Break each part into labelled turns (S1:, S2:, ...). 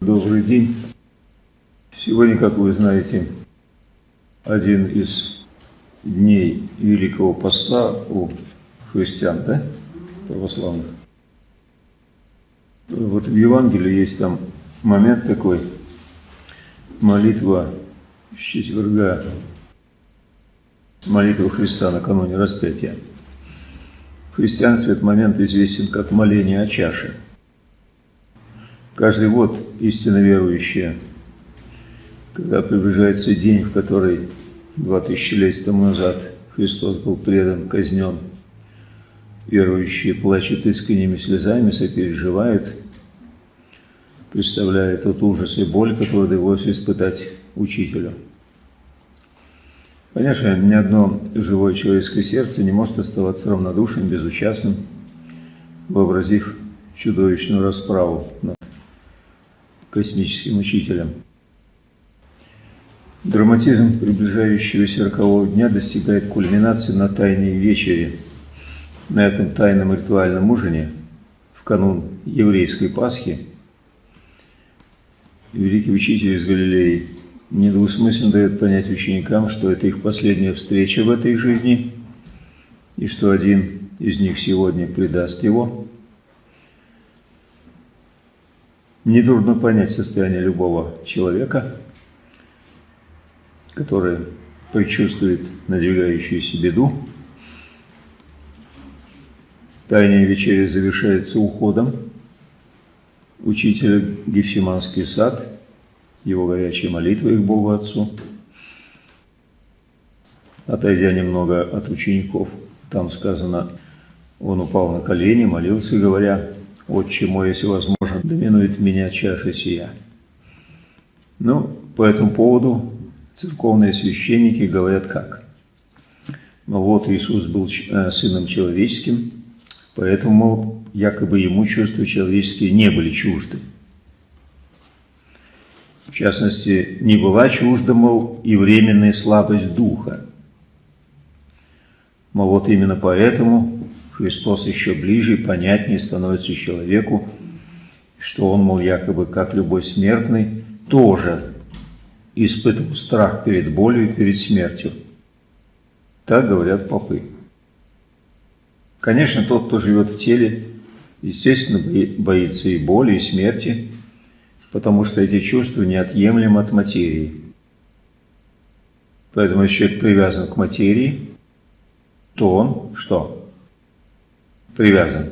S1: Добрый день. Сегодня, как вы знаете, один из дней Великого Поста у христиан, да, православных. Вот в Евангелии есть там момент такой, молитва с четверга, молитва Христа накануне распятия. В христианстве этот момент известен как моление о чаше – Каждый год истинно верующие, когда приближается день, в который два тысячелетия тому назад Христос был предан, казнен, верующие плачут искренними слезами, сопереживают, представляя тот ужас и боль, который довелось испытать учителю. Конечно, ни одно живое человеческое сердце не может оставаться равнодушным, безучастным, вообразив чудовищную расправу космическим учителем. Драматизм приближающегося рокового дня достигает кульминации на тайной вечере. На этом тайном ритуальном ужине, в канун еврейской Пасхи, великий учитель из Галилеи недвусмысленно дает понять ученикам, что это их последняя встреча в этой жизни, и что один из них сегодня предаст его – Нетрудно понять состояние любого человека, который предчувствует надвигающуюся беду. Тайная вечеря завершается уходом учителя Гефсиманский сад, его горячей молитвой к Богу Отцу. Отойдя немного от учеников, там сказано, он упал на колени, молился, говоря, «Отче мой, если возможно, доминует меня чаша сия. Ну, по этому поводу церковные священники говорят как? Ну вот Иисус был э, сыном человеческим, поэтому якобы ему чувства человеческие не были чужды. В частности, не была чужда, мол, и временная слабость духа. Мол, вот именно поэтому Христос еще ближе и понятнее становится человеку, что он, мол, якобы, как любой смертный, тоже испытывал страх перед болью и перед смертью. Так говорят попы. Конечно, тот, кто живет в теле, естественно, боится и боли, и смерти, потому что эти чувства неотъемлемы от материи. Поэтому, если человек привязан к материи, то он что? Привязан.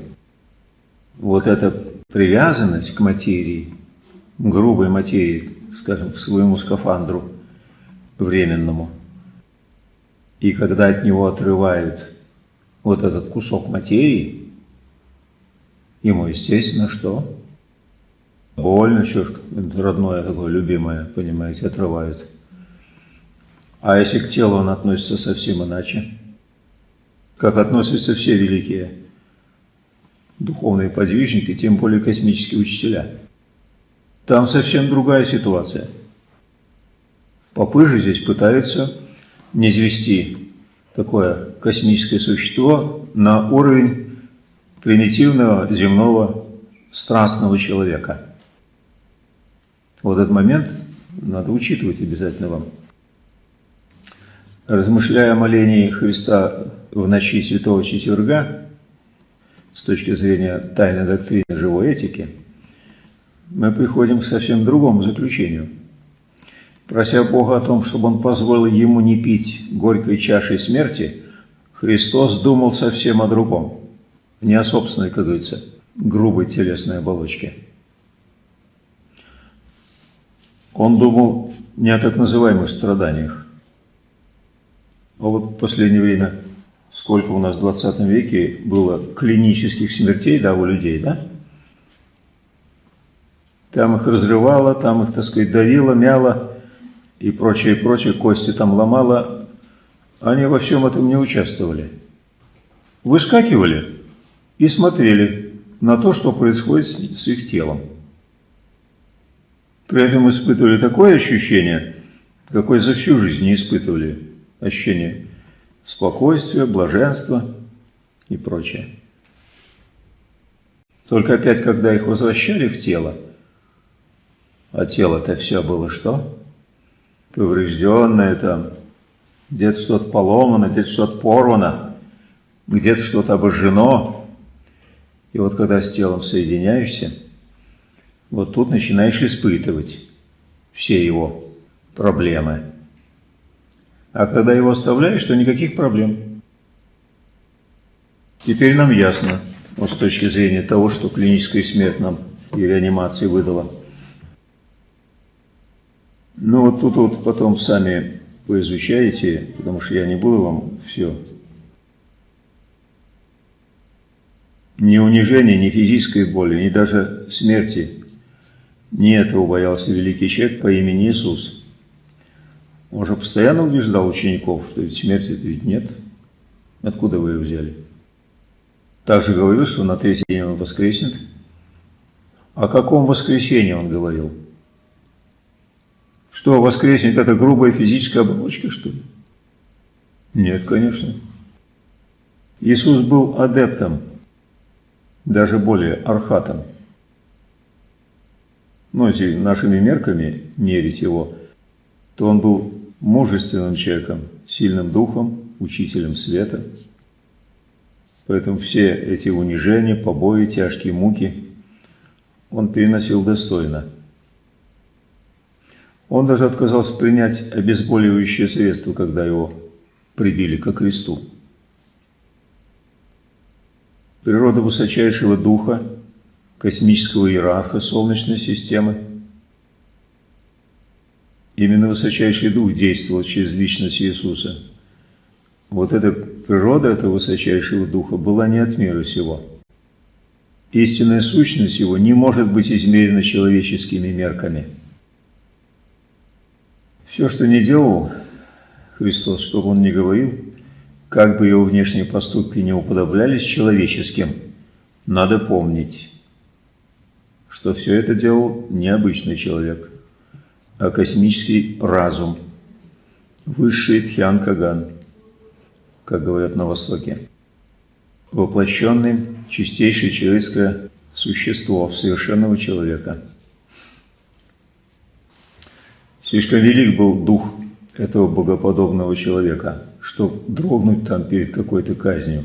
S1: Вот это привязанность к материи, грубой материи, скажем, к своему скафандру временному, и когда от него отрывают вот этот кусок материи, ему, естественно, что? Больно, что родное такое, любимое, понимаете, отрывают. А если к телу он относится совсем иначе, как относятся все великие духовные подвижники, тем более космические учителя. Там совсем другая ситуация. Попы же здесь пытаются не извести такое космическое существо на уровень примитивного земного страстного человека. Вот этот момент надо учитывать обязательно вам. Размышляя о молении Христа в ночи Святого Четверга, с точки зрения тайной доктрины живой этики, мы приходим к совсем другому заключению. Прося Бога о том, чтобы Он позволил ему не пить горькой чашей смерти, Христос думал совсем о другом, не о собственной, как говорится, грубой телесной оболочке. Он думал не о так называемых страданиях. А вот в последнее время сколько у нас в 20 веке было клинических смертей, да, у людей, да? Там их разрывало, там их, так сказать, давило, мяло и прочее, прочее, кости там ломало. Они во всем этом не участвовали. Выскакивали и смотрели на то, что происходит с их телом. При этом испытывали такое ощущение, какое за всю жизнь не испытывали ощущение спокойствие, блаженство и прочее. Только опять, когда их возвращали в тело, А тело-то все было что? Поврежденное там, где-то что-то поломано, где-то что-то порвано, где-то что-то обожжено. И вот когда с телом соединяешься, вот тут начинаешь испытывать все его проблемы. А когда его оставляешь, то никаких проблем. Теперь нам ясно, вот с точки зрения того, что клиническая смерть нам и реанимации выдала. Ну вот тут вот потом сами поизучаете, потому что я не буду вам все. Ни унижения, ни физической боли, ни даже смерти. Не этого боялся великий человек по имени Иисус. Он же постоянно убеждал учеников, что ведь смерти ведь нет. Откуда вы ее взяли? Также говорил, что на третий день он воскреснет. О каком воскресении он говорил? Что, воскреснет это грубая физическая оболочка, что ли? Нет, конечно. Иисус был адептом, даже более архатом. Но если нашими мерками мерить его, то он был мужественным человеком, сильным духом, учителем света. Поэтому все эти унижения, побои, тяжкие муки он переносил достойно. Он даже отказался принять обезболивающее средство, когда его прибили ко кресту. Природа высочайшего духа, космического иерарха Солнечной системы – Именно высочайший дух действовал через личность Иисуса. Вот эта природа этого высочайшего духа была не от мира сего. Истинная сущность его не может быть измерена человеческими мерками. Все, что не делал Христос, что бы он ни говорил, как бы его внешние поступки не уподоблялись человеческим, надо помнить, что все это делал необычный человек – космический разум, высший Тхьян Каган, как говорят на Востоке, воплощенный чистейшее человеческое существо совершенного человека. Слишком велик был дух этого богоподобного человека, чтобы дрогнуть там перед какой-то казнью.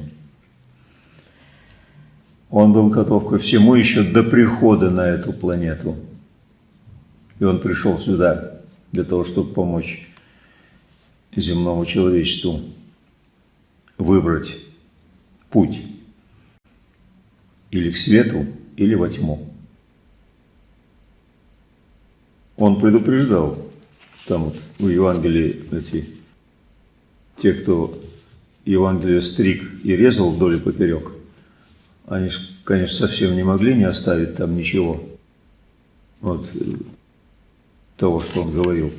S1: Он был готов ко всему еще до прихода на эту планету – и он пришел сюда для того, чтобы помочь земному человечеству выбрать путь или к свету, или во тьму. Он предупреждал, там вот в Евангелии эти, те, кто Евангелие стриг и резал вдоль и поперек, они, конечно, совсем не могли не оставить там ничего. Вот того, что он говорил.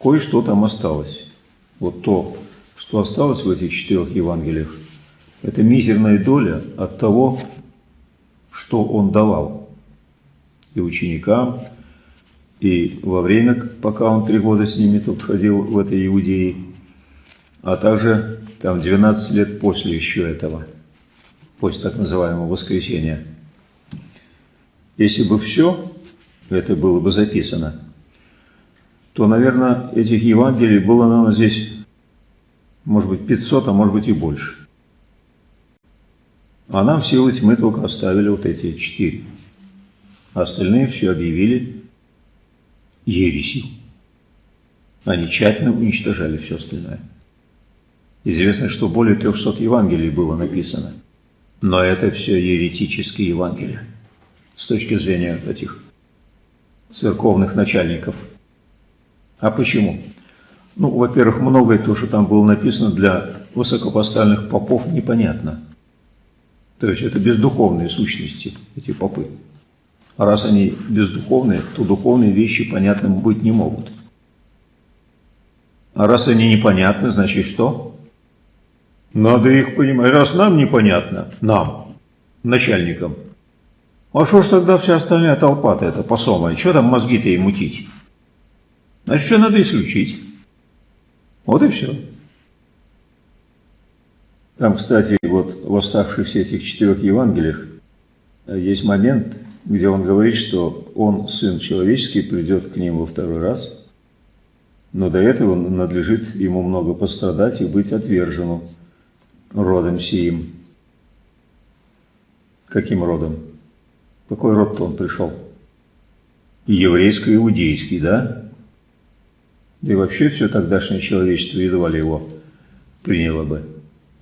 S1: Кое-что там осталось. Вот то, что осталось в этих четырех Евангелиях, это мизерная доля от того, что он давал и ученикам, и во время, пока он три года с ними тут ходил в этой Иудее, а также там 12 лет после еще этого, после так называемого воскресения. Если бы все это было бы записано, то, наверное, этих Евангелий было, наверное, здесь, может быть, 500, а может быть и больше. А нам силы тьмы только оставили вот эти четыре. А остальные все объявили ересью. Они тщательно уничтожали все остальное. Известно, что более 300 Евангелий было написано. Но это все еретические Евангелия с точки зрения этих церковных начальников. А почему? Ну, во-первых, многое то, что там было написано для высокопоставленных попов, непонятно. То есть это бездуховные сущности, эти попы. А раз они бездуховные, то духовные вещи понятным быть не могут. А раз они непонятны, значит что? Надо их понимать. Раз нам непонятно, нам, начальникам, а что ж тогда вся остальная толпа-то это посомая? Что там мозги-то и мутить? Значит, что надо исключить. Вот и все. Там, кстати, вот в оставшихся этих четырех Евангелиях есть момент, где он говорит, что он, Сын Человеческий, придет к ним во второй раз, но до этого надлежит ему много пострадать и быть отверженным родом сиим. Каким родом? Какой род-то он пришел? Еврейско-иудейский, да? Да и вообще все тогдашнее человечество едва ли его приняло бы.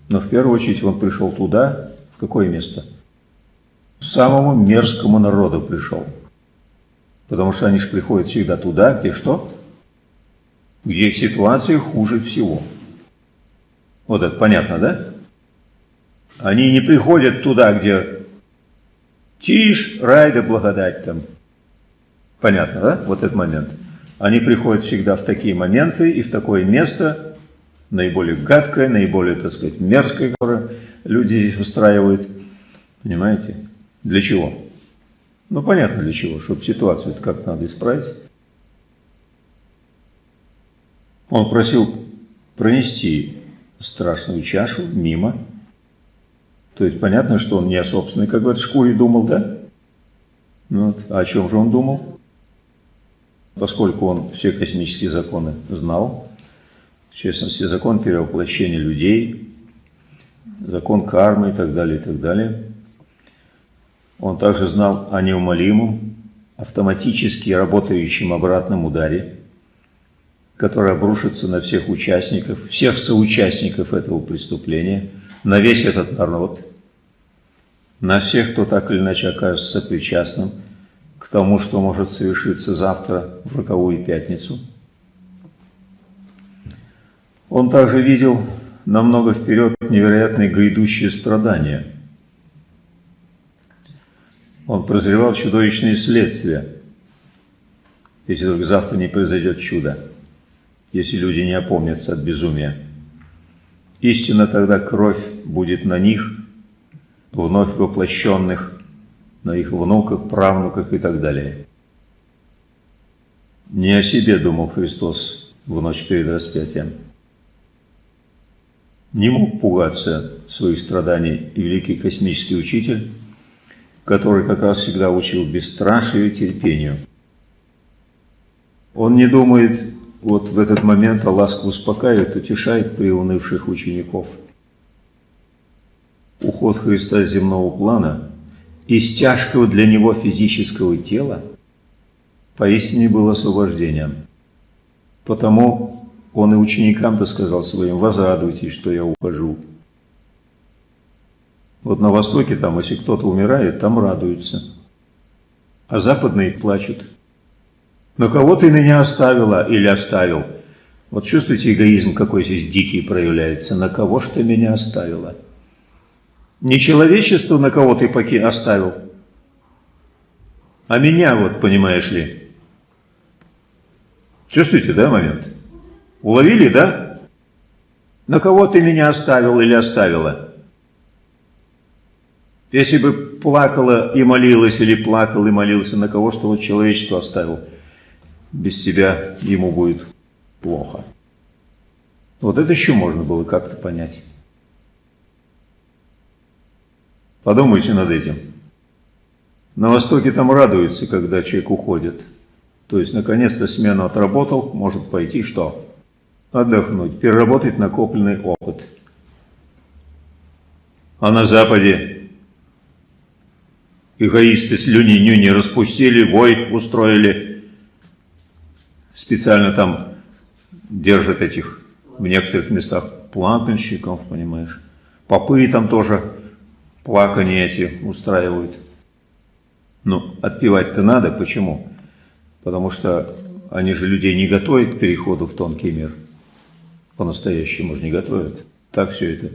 S1: Но в первую очередь он пришел туда, в какое место? самому мерзкому народу пришел. Потому что они же приходят всегда туда, где что? Где ситуация хуже всего. Вот это понятно, да? Они не приходят туда, где тишь, рай да благодать там. Понятно, да? Вот этот момент. Они приходят всегда в такие моменты и в такое место, наиболее гадкое, наиболее, так сказать, мерзкое, которое люди здесь устраивают. Понимаете? Для чего? Ну, понятно для чего, чтобы ситуацию как надо исправить. Он просил пронести страшную чашу мимо. То есть понятно, что он не о собственной, как говорят, шкуре думал, да? Ну вот. А о чем же он думал? Поскольку он все космические законы знал, в частности, закон перевоплощения людей, закон кармы и так далее, и так далее – он также знал о неумолимом, автоматически работающем обратном ударе, который обрушится на всех участников, всех соучастников этого преступления, на весь этот народ, на всех, кто так или иначе окажется причастным к тому, что может совершиться завтра в роковую пятницу. Он также видел намного вперед невероятные грядущие страдания – он прозревал чудовищные следствия, если только завтра не произойдет чудо, если люди не опомнятся от безумия. Истинно тогда кровь будет на них, вновь воплощенных, на их внуках, правнуках и так далее. Не о себе думал Христос в ночь перед распятием. Не мог пугаться своих страданий и великий космический учитель, который как раз всегда учил бесстрашию и терпению. Он не думает вот в этот момент, а ласку успокаивает, утешает приунывших учеников. Уход Христа с земного плана из тяжкого для него физического тела поистине был освобождением. Потому он и ученикам-то сказал своим, возрадуйтесь, что я ухожу. Вот на Востоке там, если кто-то умирает, там радуются. А западные плачут. Но кого ты меня оставила или оставил? Вот чувствуете эгоизм, какой здесь дикий проявляется. На кого ж ты меня оставила? Не человечество, на кого ты поки оставил, а меня вот, понимаешь ли. Чувствуете, да, момент? Уловили, да? На кого ты меня оставил или оставила? Если бы плакала и молилась, или плакал и молился, на кого что вот человечество оставил, без себя ему будет плохо. Вот это еще можно было как-то понять. Подумайте над этим. На Востоке там радуются, когда человек уходит. То есть, наконец-то смену отработал, может пойти что? Отдохнуть, переработать накопленный опыт. А на Западе эгоисты слюни-нюни распустили, вой устроили. Специально там держат этих в некоторых местах плакальщиков, понимаешь. Попы там тоже плакания эти устраивают. Ну, отпевать-то надо, почему? Потому что они же людей не готовят к переходу в тонкий мир. По-настоящему же не готовят. Так все это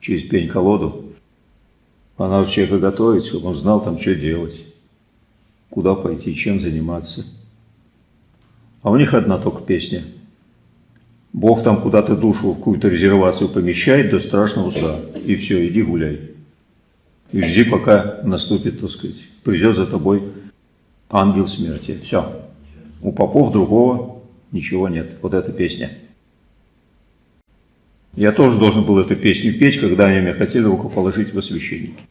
S1: через пень-колоду. А надо человека готовить, чтобы он знал там, что делать, куда пойти, чем заниматься. А у них одна только песня. Бог там куда-то душу в какую-то резервацию помещает до страшного суда. И все, иди гуляй. И жди, пока наступит, так сказать, придет за тобой ангел смерти. Все. У попов другого ничего нет. Вот эта песня. Я тоже должен был эту песню петь, когда они меня хотели рукоположить во священники.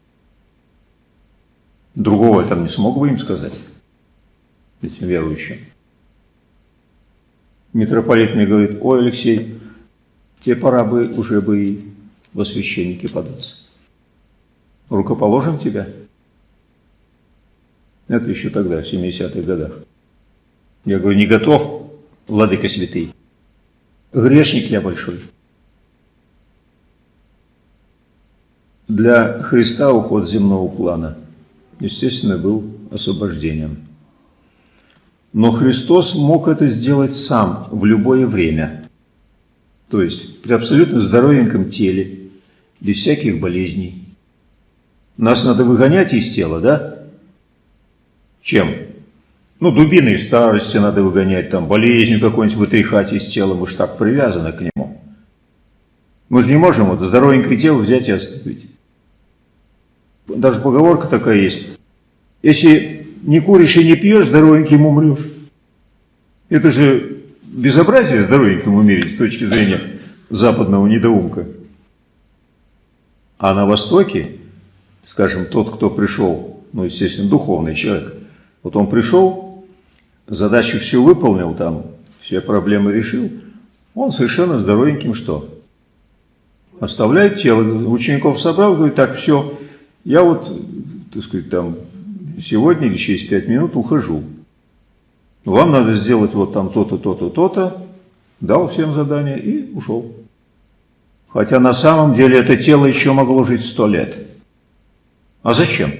S1: Другого я там не смог бы им сказать, этим верующим. Митрополит мне говорит, ой, Алексей, тебе пора бы уже бы и во священники податься. Рукоположим тебя. Это еще тогда, в 70-х годах. Я говорю, не готов, владыка святый. Грешник я большой. Для Христа уход земного плана, естественно, был освобождением. Но Христос мог это сделать сам в любое время. То есть при абсолютно здоровеньком теле, без всяких болезней. Нас надо выгонять из тела, да? Чем? Ну, дубиной старости надо выгонять, там, болезнью какой-нибудь вытряхать из тела, мы же так привязаны к нему. Мы же не можем вот здоровенькое тело взять и оставить. Даже поговорка такая есть. Если не куришь и не пьешь, здоровеньким умрешь. Это же безобразие здоровеньким умереть с точки зрения западного недоумка. А на Востоке, скажем, тот, кто пришел, ну, естественно, духовный человек, вот он пришел, задачу всю выполнил там, все проблемы решил, он совершенно здоровеньким что? Оставляет тело, учеников собрал, говорит, так, все, я вот, так сказать, там, сегодня или через пять минут ухожу. Вам надо сделать вот там то-то, то-то, то-то. Дал всем задание и ушел. Хотя на самом деле это тело еще могло жить сто лет. А зачем?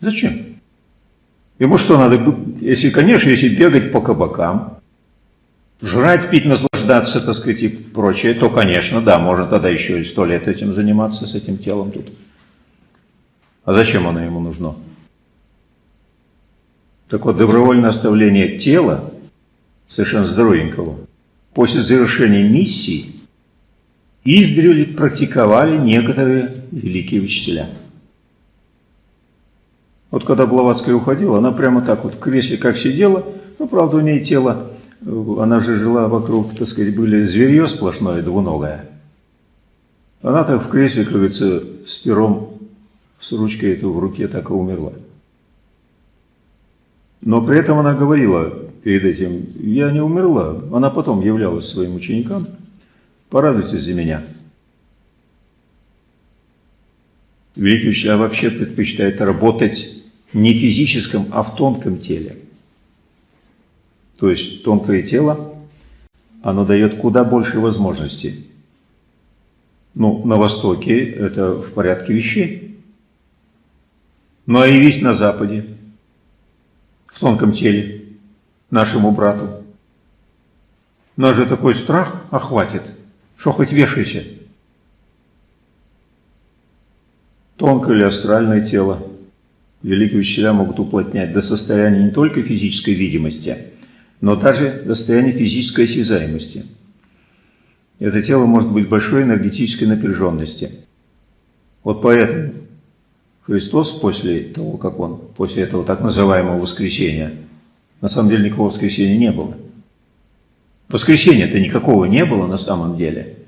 S1: Зачем? Ему что надо, если, конечно, если бегать по кабакам, жрать, пить, наслаждаться, так сказать, и прочее, то, конечно, да, можно тогда еще и сто лет этим заниматься, с этим телом тут. А зачем оно ему нужно? Так вот, добровольное оставление тела, совершенно здоровенького, после завершения миссии, издревле практиковали некоторые великие учителя. Вот когда Блаватская уходила, она прямо так вот в кресле как сидела, ну, правда, у нее тело, она же жила вокруг, так сказать, были зверье сплошное, двуногое. Она так в кресле, как говорится, с пером с ручкой эту в руке так и умерла. Но при этом она говорила перед этим, я не умерла. Она потом являлась своим ученикам, порадуйтесь за меня. Великий учитель вообще предпочитает работать не физическом, а в тонком теле. То есть тонкое тело, оно дает куда больше возможностей. Ну, на Востоке это в порядке вещей но а явись на Западе, в тонком теле, нашему брату. Нас же такой страх охватит, что хоть вешайся. Тонкое или астральное тело великие учителя могут уплотнять до состояния не только физической видимости, но даже до состояния физической осязаемости. Это тело может быть большой энергетической напряженности. Вот поэтому Христос после того, как Он, после этого так называемого воскресения, на самом деле никакого воскресения не было. Воскресения-то никакого не было на самом деле.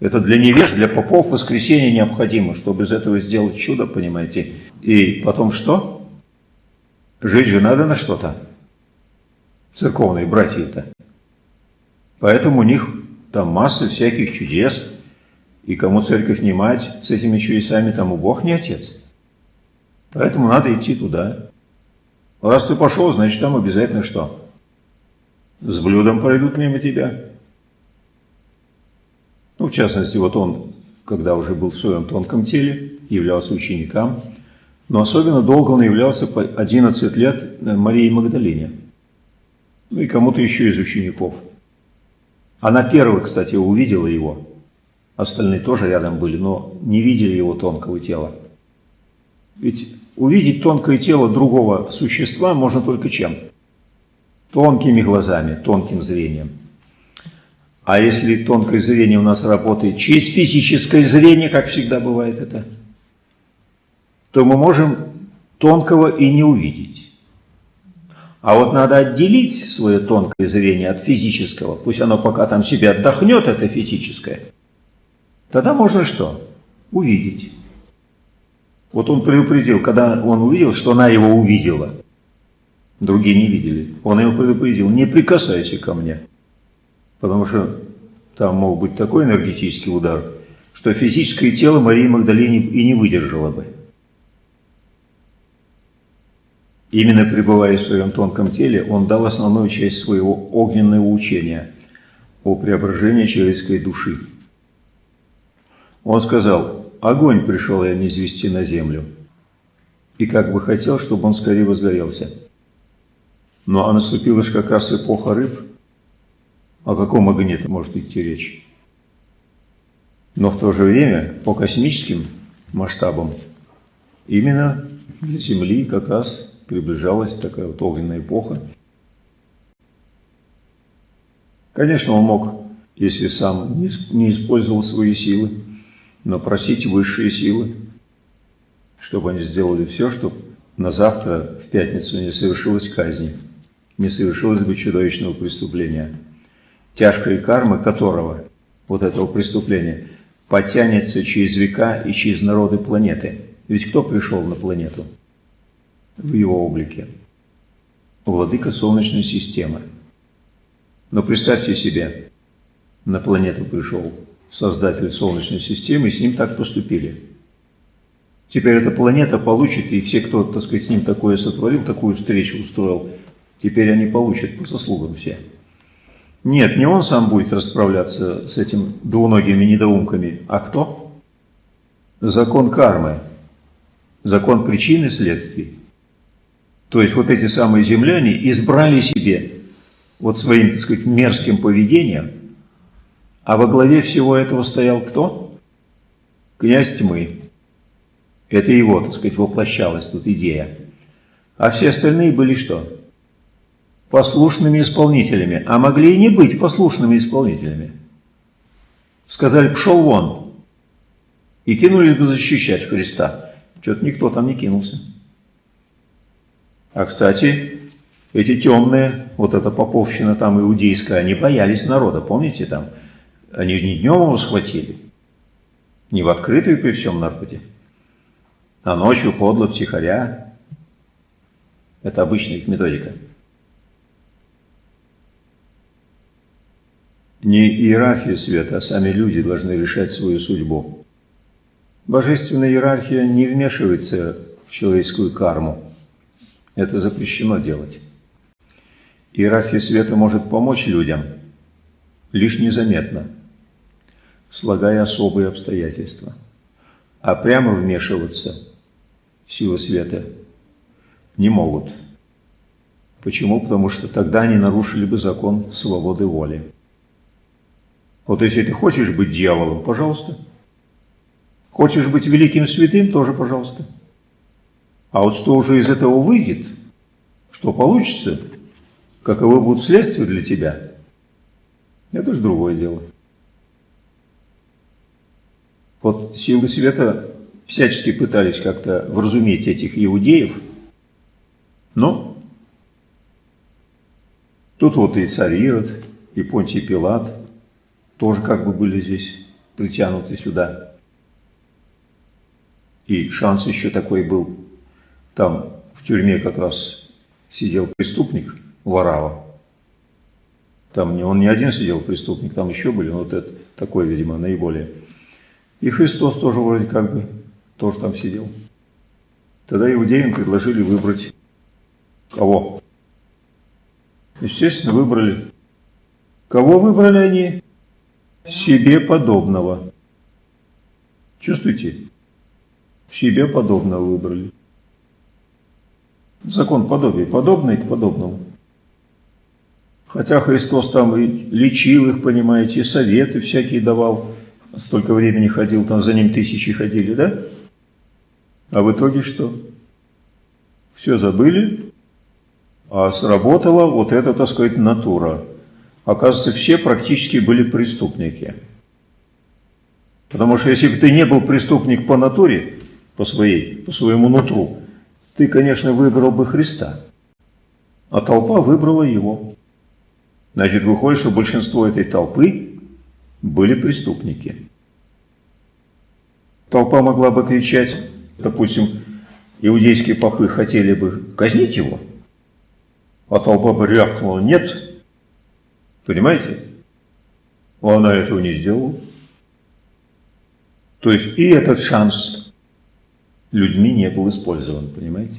S1: Это для невеж, для попов воскресение необходимо, чтобы из этого сделать чудо, понимаете. И потом что? Жить же надо на что-то. Церковные братья-то. Поэтому у них там масса всяких чудес, и кому церковь не мать с этими чудесами, тому Бог не отец. Поэтому надо идти туда. Раз ты пошел, значит там обязательно что? С блюдом пройдут мимо тебя. Ну, в частности, вот он, когда уже был в своем тонком теле, являлся ученикам, но особенно долго он являлся по 11 лет Марии Магдалине. Ну и кому-то еще из учеников. Она первая, кстати, увидела его. Остальные тоже рядом были, но не видели его тонкого тела. Ведь увидеть тонкое тело другого существа можно только чем? Тонкими глазами, тонким зрением. А если тонкое зрение у нас работает через физическое зрение, как всегда бывает это, то мы можем тонкого и не увидеть. А вот надо отделить свое тонкое зрение от физического, пусть оно пока там себе отдохнет, это физическое – Тогда можно что? Увидеть. Вот он предупредил, когда он увидел, что она его увидела. Другие не видели. Он его предупредил, не прикасайся ко мне. Потому что там мог быть такой энергетический удар, что физическое тело Марии Магдалины и не выдержало бы. Именно пребывая в своем тонком теле, он дал основную часть своего огненного учения о преображении человеческой души. Он сказал, огонь пришел я низвести на землю, и как бы хотел, чтобы он скорее возгорелся. Но а наступила же как раз эпоха рыб. О каком огне может идти речь? Но в то же время, по космическим масштабам, именно для Земли как раз приближалась такая вот огненная эпоха. Конечно, он мог, если сам не использовал свои силы, но просить высшие силы, чтобы они сделали все, чтобы на завтра, в пятницу, не совершилась казнь, не совершилось бы чудовищного преступления, тяжкой кармы которого, вот этого преступления, потянется через века и через народы планеты. Ведь кто пришел на планету? в его облике. Владыка Солнечной системы. Но представьте себе, на планету пришел создатель Солнечной системы, и с ним так поступили. Теперь эта планета получит, и все, кто, так сказать, с ним такое сотворил, такую встречу устроил, теперь они получат по заслугам все. Нет, не он сам будет расправляться с этим двуногими недоумками, а кто? Закон кармы, закон причин и следствий. То есть вот эти самые земляне избрали себе вот своим, так сказать, мерзким поведением, а во главе всего этого стоял кто? Князь тьмы. Это его, так сказать, воплощалась тут идея. А все остальные были что? Послушными исполнителями, а могли и не быть послушными исполнителями. Сказали, пшел вон. И кинулись бы защищать Христа. Что-то никто там не кинулся. А, кстати, эти темные, вот эта поповщина там иудейская, они боялись народа, помните там? Они же не днем его схватили, не в открытую при всем народе, а ночью подло втихаря. Это обычная их методика. Не иерархия света, а сами люди должны решать свою судьбу. Божественная иерархия не вмешивается в человеческую карму. Это запрещено делать. Иерархия света может помочь людям, лишь незаметно, слагая особые обстоятельства. А прямо вмешиваться силы света не могут. Почему? Потому что тогда они нарушили бы закон свободы воли. Вот если ты хочешь быть дьяволом, пожалуйста. Хочешь быть великим святым, тоже пожалуйста. А вот что уже из этого выйдет, что получится, каковы будут следствия для тебя, это же другое дело. Вот силы света всячески пытались как-то вразуметь этих иудеев, но тут вот и царь Ирод, и Понтий Пилат тоже как бы были здесь притянуты сюда. И шанс еще такой был там в тюрьме как раз сидел преступник Варава. Там не он не один сидел преступник, там еще были, но вот это такой, видимо, наиболее. И Христос тоже вроде как бы тоже там сидел. Тогда иудеям предложили выбрать кого? Естественно, выбрали. Кого выбрали они? Себе подобного. Чувствуете? Себе подобного выбрали. Закон подобия, подобный к подобному. Хотя Христос там и лечил их, понимаете, и советы всякие давал. Столько времени ходил, там за ним тысячи ходили, да? А в итоге что? Все забыли, а сработала вот эта, так сказать, натура. Оказывается, все практически были преступники. Потому что если бы ты не был преступник по натуре, по своей, по своему нутру, ты, конечно, выбрал бы Христа, а толпа выбрала его. Значит, выходит, что большинство этой толпы были преступники. Толпа могла бы кричать допустим, иудейские попы хотели бы казнить его, а толпа бы рявкнула «нет», понимаете? Она этого не сделала. То есть и этот шанс людьми не был использован, понимаете?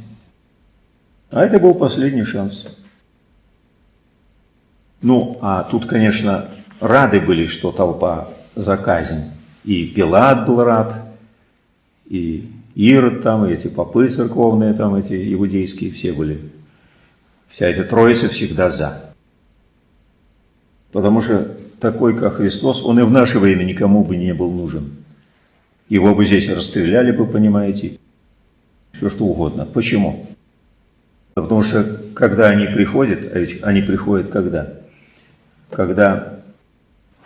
S1: А это был последний шанс. Ну, а тут, конечно, рады были, что толпа за казнь. И Пилат был рад, и Ирод там, и эти попы церковные там, эти иудейские, все были. Вся эта троица всегда за. Потому что такой, как Христос, он и в наше время никому бы не был нужен. Его бы здесь расстреляли бы, понимаете, все что угодно. Почему? Потому что когда они приходят, а ведь они приходят когда? Когда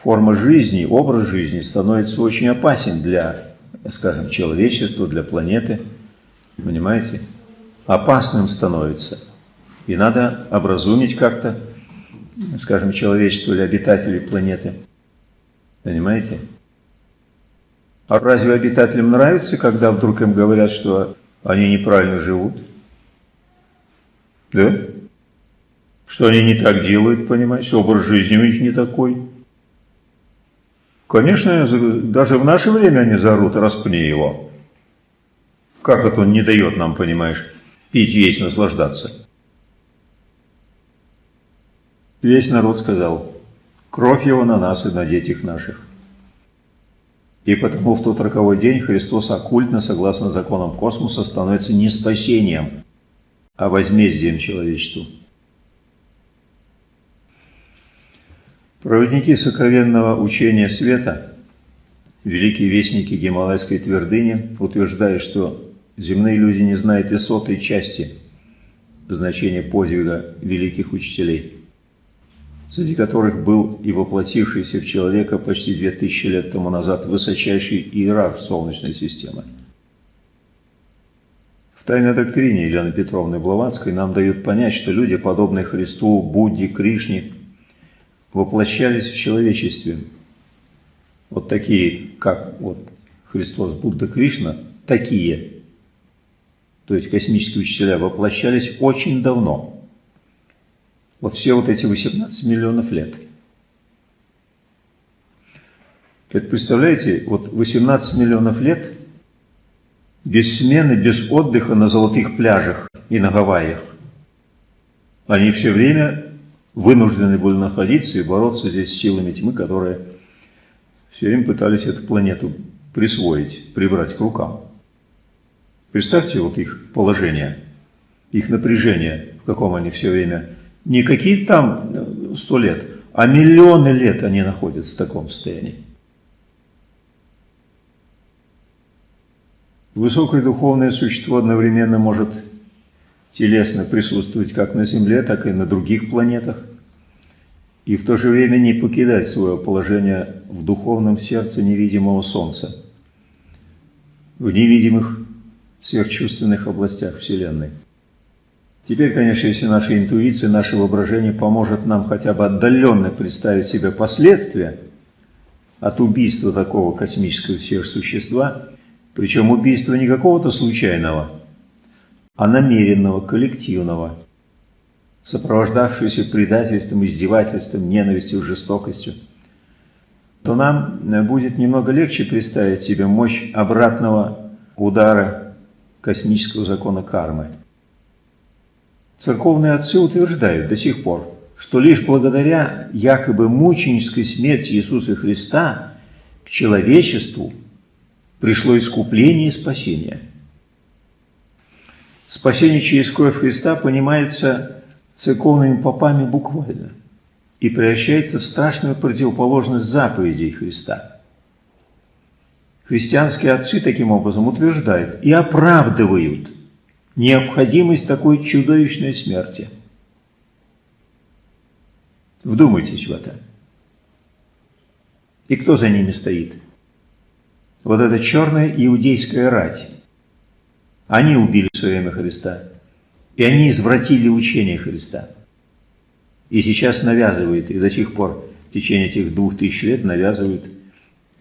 S1: форма жизни, образ жизни становится очень опасен для, скажем, человечества, для планеты. Понимаете? Опасным становится. И надо образумить как-то, скажем, человечество или обитателей планеты. Понимаете? А разве обитателям нравится, когда вдруг им говорят, что они неправильно живут? Да? Что они не так делают, понимаете? Образ жизни у них не такой. Конечно, даже в наше время они зарут, распни его. Как это он не дает нам, понимаешь, пить, есть, наслаждаться? Весь народ сказал, кровь его на нас и на детях наших. И потому в тот роковой день Христос оккультно, согласно законам космоса, становится не спасением, а возмездием человечеству. Проводники сокровенного учения света, великие вестники Гималайской твердыни, утверждают, что земные люди не знают и сотой части значения подвига великих учителей – среди которых был и воплотившийся в человека почти две тысячи лет тому назад высочайший иерарх Солнечной системы. В тайной доктрине Елены Петровны Блаватской нам дают понять, что люди, подобные Христу, Будде, Кришне, воплощались в человечестве. Вот такие, как вот Христос, Будда, Кришна, такие, то есть космические учителя, воплощались очень давно – вот все вот эти 18 миллионов лет. Представляете, вот 18 миллионов лет без смены, без отдыха на золотых пляжах и на Гавайях. Они все время вынуждены были находиться и бороться здесь с силами тьмы, которые все время пытались эту планету присвоить, прибрать к рукам. Представьте вот их положение, их напряжение, в каком они все время не какие там э, сто лет, а миллионы лет они находятся в таком состоянии. Высокое духовное существо одновременно может телесно присутствовать как на Земле, так и на других планетах, и в то же время не покидать свое положение в духовном сердце невидимого Солнца, в невидимых сверхчувственных областях Вселенной. Теперь, конечно, если наша интуиция, наше воображение поможет нам хотя бы отдаленно представить себе последствия от убийства такого космического сверхсущества, причем убийства не какого-то случайного, а намеренного, коллективного, сопровождавшегося предательством, издевательством, ненавистью, жестокостью, то нам будет немного легче представить себе мощь обратного удара космического закона кармы – Церковные отцы утверждают до сих пор, что лишь благодаря якобы мученической смерти Иисуса Христа к человечеству пришло искупление и спасение. Спасение через кровь Христа понимается церковными попами буквально и превращается в страшную противоположность заповедей Христа. Христианские отцы таким образом утверждают и оправдывают – необходимость такой чудовищной смерти. Вдумайтесь в это. И кто за ними стоит? Вот эта черная иудейская рать. Они убили в свое время Христа. И они извратили учение Христа. И сейчас навязывают, и до сих пор в течение этих двух тысяч лет навязывают,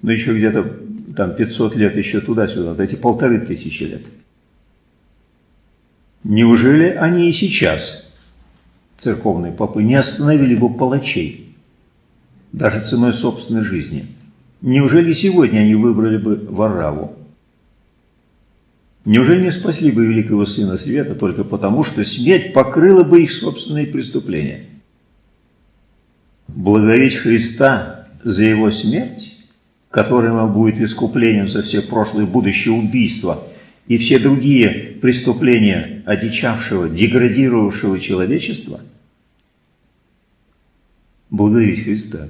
S1: ну еще где-то там 500 лет еще туда-сюда, вот эти полторы тысячи лет. Неужели они и сейчас, церковные попы, не остановили бы палачей, даже ценой собственной жизни? Неужели сегодня они выбрали бы Вараву? Неужели не спасли бы великого Сына Света только потому, что смерть покрыла бы их собственные преступления? Благодарить Христа за Его смерть, которая будет искуплением за все прошлые и будущие убийства и все другие преступления одичавшего, деградировавшего человечества? Благодарить Христа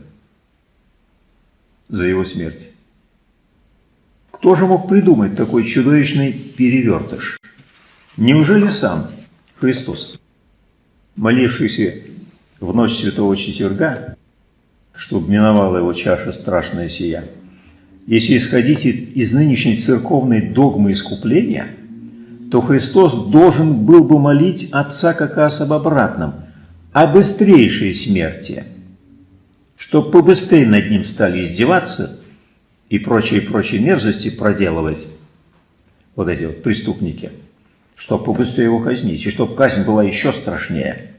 S1: за Его смерть. Кто же мог придумать такой чудовищный перевертыш? Неужели сам Христос, молившийся в ночь святого четверга, чтобы миновала его чаша страшная сия, если исходить из нынешней церковной догмы искупления, то Христос должен был бы молить Отца как раз об обратном, о быстрейшей смерти, чтобы побыстрее над ним стали издеваться и прочие-прочие мерзости проделывать вот эти вот преступники, чтобы побыстрее его казнить, и чтобы казнь была еще страшнее.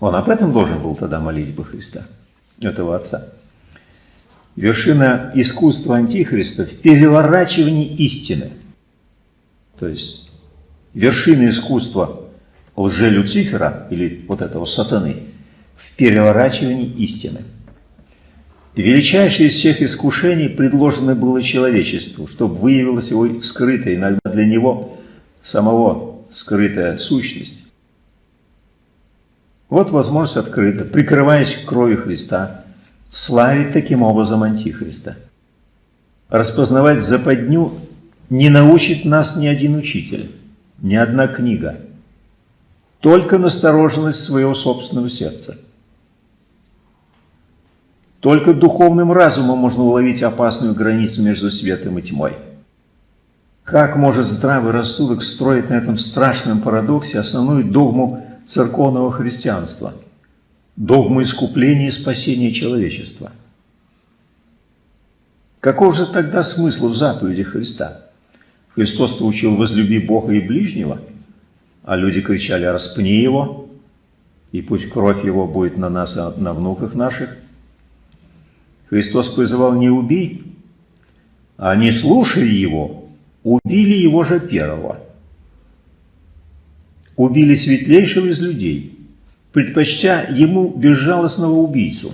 S1: Он об этом должен был тогда молить бы Христа, этого Отца. Вершина искусства Антихриста в переворачивании истины. То есть вершина искусства лже-Люцифера, или вот этого сатаны, в переворачивании истины. Величайшее из всех искушений предложено было человечеству, чтобы выявилась его скрытая, иногда для него самого скрытая сущность. Вот возможность открыта, прикрываясь кровью Христа, славить таким образом Антихриста. Распознавать западню не научит нас ни один учитель, ни одна книга, только настороженность своего собственного сердца. Только духовным разумом можно уловить опасную границу между светом и тьмой. Как может здравый рассудок строить на этом страшном парадоксе основную догму церковного христианства, догму искупления и спасения человечества? Каков же тогда смысл в заповеди Христа? Христос-то учил «возлюби Бога и ближнего», а люди кричали «распни его», и пусть кровь его будет на нас и на внуках наших. Христос призывал не убей, а не слушая его, убили его же первого. Убили светлейшего из людей, предпочтя ему безжалостного убийцу.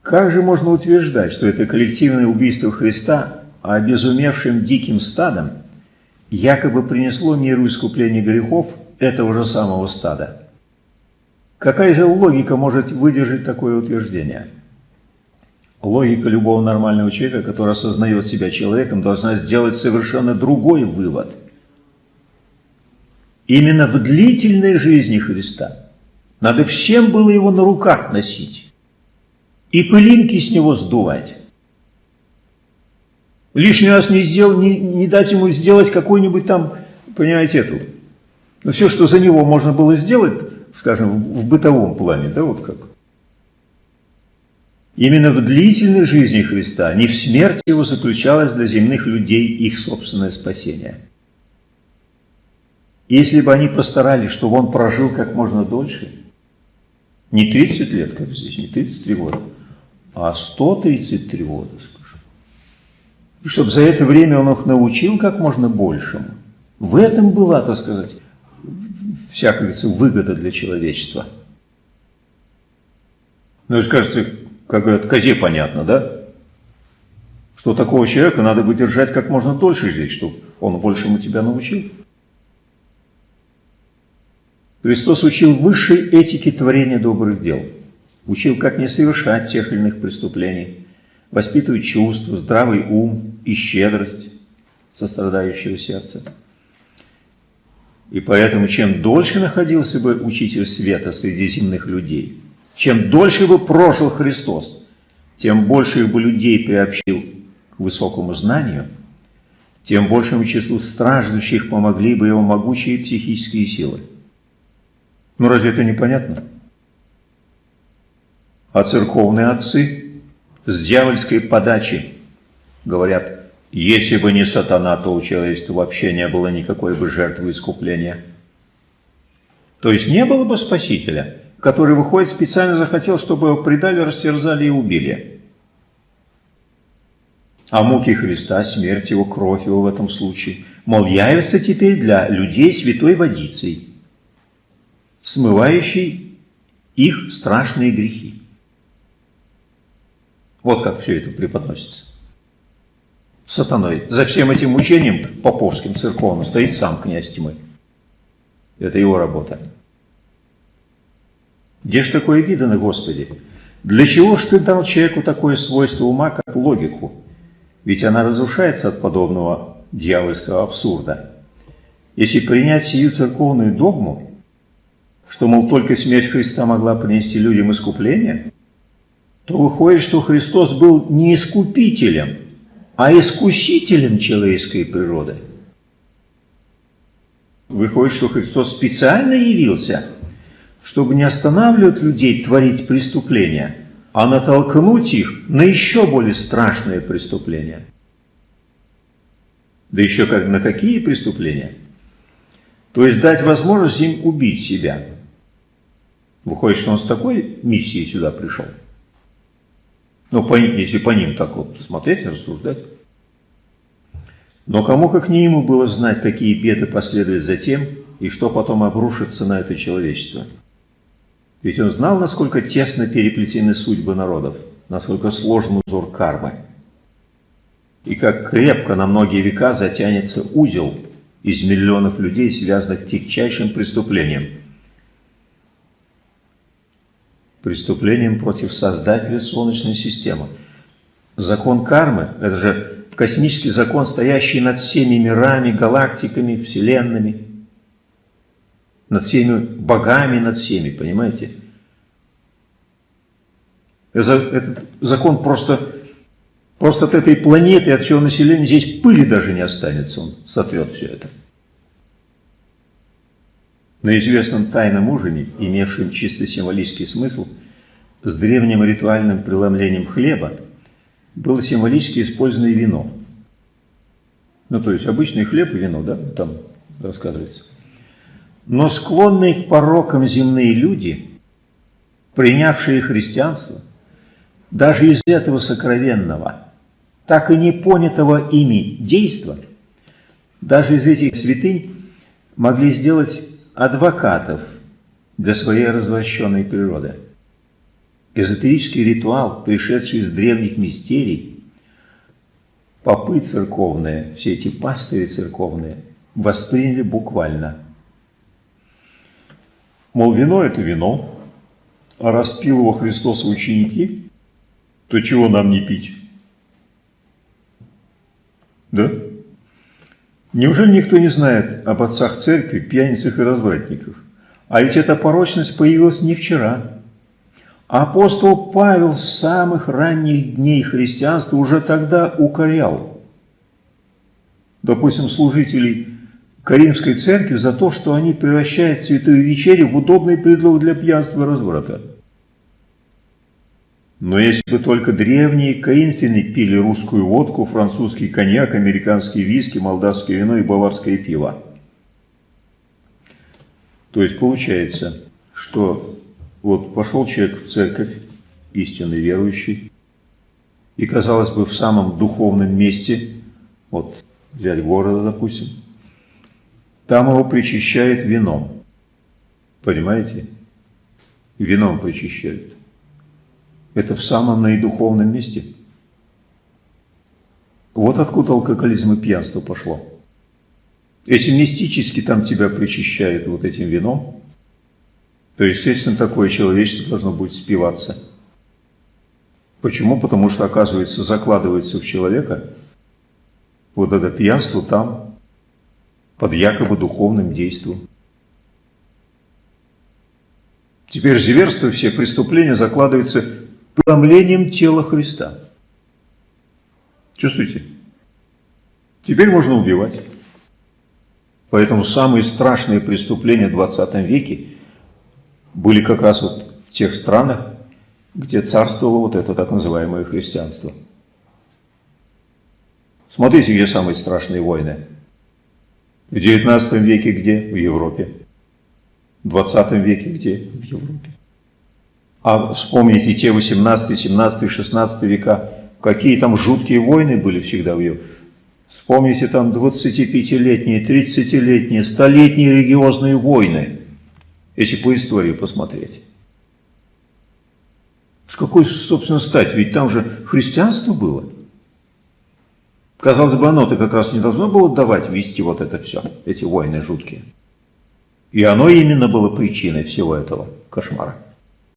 S1: Как же можно утверждать, что это коллективное убийство Христа, а обезумевшим диким стадом якобы принесло миру искупление грехов этого же самого стада? Какая же логика может выдержать такое утверждение? Логика любого нормального человека, который осознает себя человеком, должна сделать совершенно другой вывод. Именно в длительной жизни Христа надо всем было его на руках носить и пылинки с него сдувать. Лишний раз не, сделал, не, не дать ему сделать какой-нибудь там, понимаете, эту. Но все, что за него можно было сделать, скажем, в бытовом плане, да, вот как. Именно в длительной жизни Христа, не в смерти его заключалось для земных людей их собственное спасение. Если бы они постарались, чтобы он прожил как можно дольше, не 30 лет, как здесь, не 33 года, а 133 года, скажем. И чтобы за это время он их научил как можно большему. В этом была, так сказать, вся, выгода для человечества. Ну, и скажете, как говорят, козе понятно, да? Что такого человека надо бы держать как можно дольше здесь, чтобы он большему тебя научил. Христос учил высшей этике творения добрых дел. Учил, как не совершать тех или иных преступлений, воспитывать чувства, здравый ум и щедрость сострадающего сердца. И поэтому, чем дольше находился бы Учитель Света среди земных людей, чем дольше бы прожил Христос, тем больше бы людей приобщил к высокому знанию, тем большему числу страждущих помогли бы его могучие психические силы. Ну разве это непонятно? А церковные отцы с дьявольской подачи. Говорят, если бы не сатана, то у человечества вообще не было никакой бы жертвы искупления. То есть не было бы Спасителя, который, выходит, специально захотел, чтобы его предали, растерзали и убили. А муки Христа, смерть его, кровь его в этом случае, мол, явится теперь для людей святой водицей, смывающей их страшные грехи. Вот как все это преподносится. Сатаной. За всем этим учением поповским, церковным, стоит сам князь тьмы. Это его работа. Где ж такое видано, Господи? Для чего ж ты дал человеку такое свойство ума, как логику? Ведь она разрушается от подобного дьявольского абсурда. Если принять сию церковную догму, что, мол, только смерть Христа могла принести людям искупление, то выходит, что Христос был не искупителем, а искусителем человеческой природы. Выходит, что Христос специально явился, чтобы не останавливать людей творить преступления, а натолкнуть их на еще более страшные преступления. Да еще как на какие преступления? То есть дать возможность им убить себя. Выходит, что он с такой миссией сюда пришел. Ну, по, если по ним так вот смотреть рассуждать. Но кому как не ему было знать, какие беды последуют за тем, и что потом обрушится на это человечество. Ведь он знал, насколько тесно переплетены судьбы народов, насколько сложен узор кармы. И как крепко на многие века затянется узел из миллионов людей, связанных тягчайшим преступлением – преступлением против Создателя Солнечной системы. Закон кармы – это же космический закон, стоящий над всеми мирами, галактиками, вселенными, над всеми богами, над всеми, понимаете? Этот закон просто, просто от этой планеты, от всего населения здесь пыли даже не останется, он сотрет все это. На известном тайном ужине, имевшем чисто символический смысл, с древним ритуальным преломлением хлеба, было символически использовано вино. Ну, то есть обычный хлеб и вино, да, там рассказывается. Но склонные к порокам земные люди, принявшие христианство, даже из этого сокровенного, так и не понятого ими действа, даже из этих святынь могли сделать адвокатов для своей развращенной природы. Эзотерический ритуал, пришедший из древних мистерий, попы церковные, все эти пастыри церковные, восприняли буквально. Мол, вино – это вино, а раз пил его Христос ученики, то чего нам не пить? Да? Неужели никто не знает об отцах церкви, пьяницах и развратниках? А ведь эта порочность появилась не вчера. Апостол Павел с самых ранних дней христианства уже тогда укорял, допустим, служителей Каримской церкви за то, что они превращают святую вечерю в удобный предлог для пьянства и разврата. Но если бы только древние Каинфины пили русскую водку, французский коньяк, американские виски, молдавское вино и баварское пиво. То есть получается, что вот пошел человек в церковь, истинный верующий, и, казалось бы, в самом духовном месте, вот взять города, допустим, там его причащают вином. Понимаете? Вином причащают. Это в самом наидуховном месте. Вот откуда алкоголизм и пьянство пошло. Если мистически там тебя причащают вот этим вином, то, естественно, такое человечество должно будет спиваться. Почему? Потому что, оказывается, закладывается в человека вот это пьянство там, под якобы духовным действием. Теперь зверство, все преступления закладываются преломлением тела Христа. Чувствуете? Теперь можно убивать. Поэтому самые страшные преступления в 20 веке были как раз вот в тех странах, где царствовало вот это так называемое христианство. Смотрите, где самые страшные войны. В 19 веке где? В Европе. В 20 веке где? В Европе. А вспомните те 18, 17, 16 века, какие там жуткие войны были всегда в Европе. Вспомните там 25-летние, 30-летние, столетние религиозные войны, если по истории посмотреть. С какой, собственно, стать? Ведь там же христианство было. Казалось бы, оно-то как раз не должно было давать вести вот это все, эти войны жуткие. И оно именно было причиной всего этого кошмара.